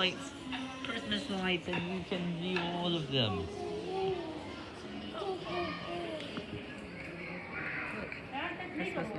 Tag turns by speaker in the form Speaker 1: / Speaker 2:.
Speaker 1: lights, Christmas lights, and you can view all of them.
Speaker 2: Christmas